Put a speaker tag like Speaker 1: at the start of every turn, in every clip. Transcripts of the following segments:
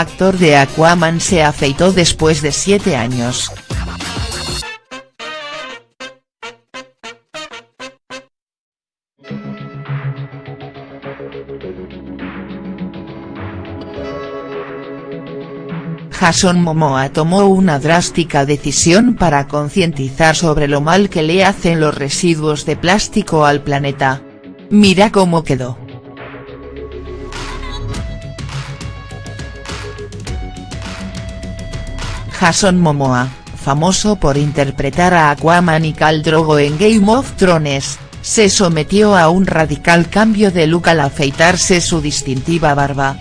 Speaker 1: actor de Aquaman se afeitó después de siete años. Jason Momoa tomó una drástica decisión para concientizar sobre lo mal que le hacen los residuos de plástico al planeta. Mira cómo quedó. Jason Momoa, famoso por interpretar a Aquaman y Khal Drogo en Game of Thrones, se sometió a un radical cambio de look al afeitarse su distintiva barba.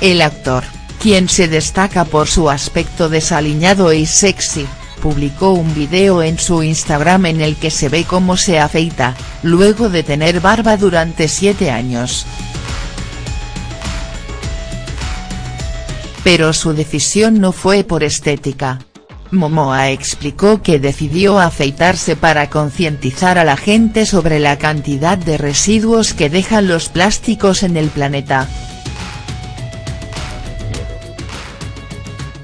Speaker 1: El actor, quien se destaca por su aspecto desaliñado y sexy, publicó un video en su Instagram en el que se ve cómo se afeita, luego de tener barba durante siete años. Pero su decisión no fue por estética. Momoa explicó que decidió afeitarse para concientizar a la gente sobre la cantidad de residuos que dejan los plásticos en el planeta.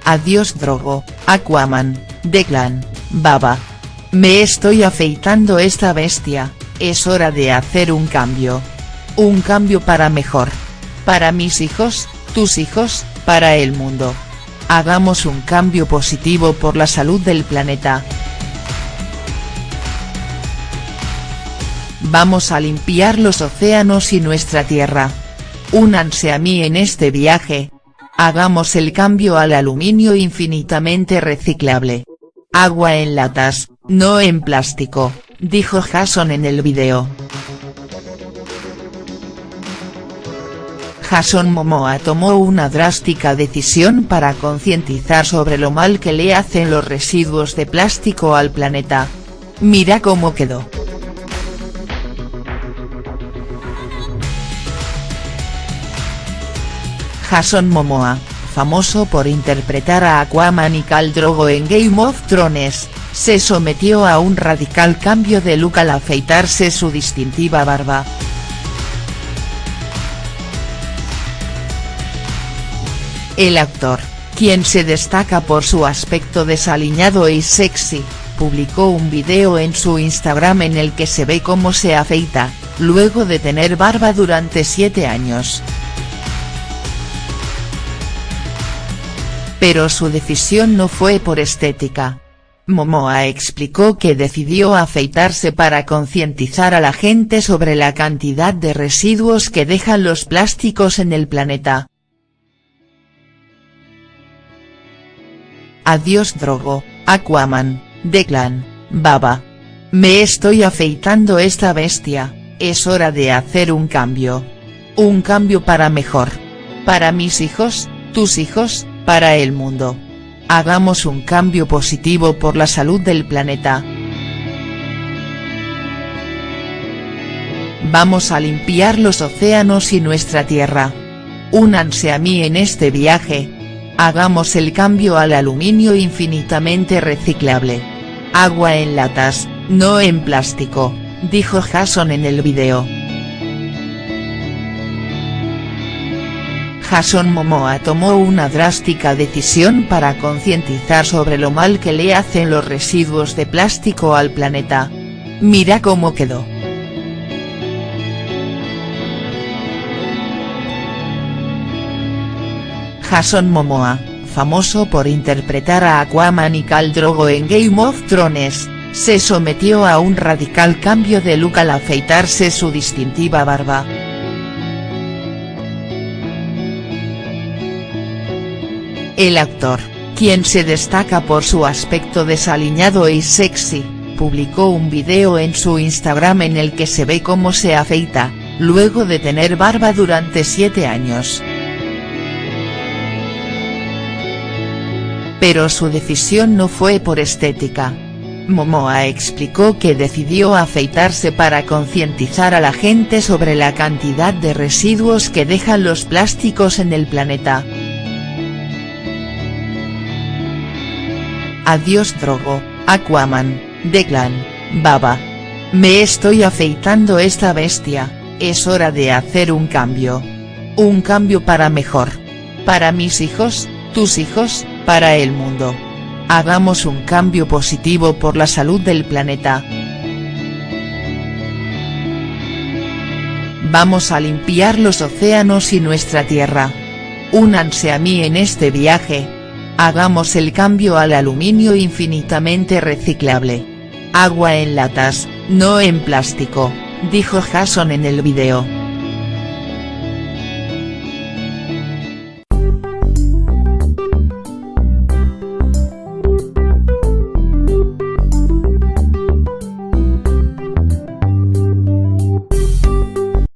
Speaker 1: Adiós Drogo, Aquaman, Declan, Baba. Me estoy afeitando esta bestia, es hora de hacer un cambio. Un cambio para mejor. Para mis hijos, tus hijos, para el mundo. Hagamos un cambio positivo por la salud del planeta. Vamos a limpiar los océanos y nuestra tierra. Únanse a mí en este viaje. Hagamos el cambio al aluminio infinitamente reciclable. Agua en latas, no en plástico, dijo Jason en el video. Jason Momoa tomó una drástica decisión para concientizar sobre lo mal que le hacen los residuos de plástico al planeta. Mira cómo quedó. Jason Momoa, famoso por interpretar a Aquaman y Khal Drogo en Game of Thrones, se sometió a un radical cambio de look al afeitarse su distintiva barba. El actor, quien se destaca por su aspecto desaliñado y sexy, publicó un video en su Instagram en el que se ve cómo se afeita, luego de tener barba durante siete años. Pero su decisión no fue por estética. Momoa explicó que decidió afeitarse para concientizar a la gente sobre la cantidad de residuos que dejan los plásticos en el planeta. Adiós Drogo, Aquaman, Declan, Baba. Me estoy afeitando esta bestia, es hora de hacer un cambio. Un cambio para mejor. Para mis hijos, tus hijos, para el mundo. Hagamos un cambio positivo por la salud del planeta. Vamos a limpiar los océanos y nuestra tierra. Únanse a mí en este viaje, Hagamos el cambio al aluminio infinitamente reciclable. Agua en latas, no en plástico, dijo Jason en el video. Jason Momoa tomó una drástica decisión para concientizar sobre lo mal que le hacen los residuos de plástico al planeta. Mira cómo quedó. Jason Momoa, famoso por interpretar a Aquaman y Khal Drogo en Game of Thrones, se sometió a un radical cambio de look al afeitarse su distintiva barba. El actor, quien se destaca por su aspecto desaliñado y sexy, publicó un video en su Instagram en el que se ve cómo se afeita, luego de tener barba durante siete años. Pero su decisión no fue por estética. Momoa explicó que decidió afeitarse para concientizar a la gente sobre la cantidad de residuos que dejan los plásticos en el planeta. Adiós Drogo, Aquaman, Declan, Baba. Me estoy afeitando esta bestia, es hora de hacer un cambio. Un cambio para mejor. Para mis hijos, tus hijos, para el mundo. Hagamos un cambio positivo por la salud del planeta. Vamos a limpiar los océanos y nuestra tierra. Únanse a mí en este viaje. Hagamos el cambio al aluminio infinitamente reciclable. Agua en latas, no en plástico, dijo Jason en el video.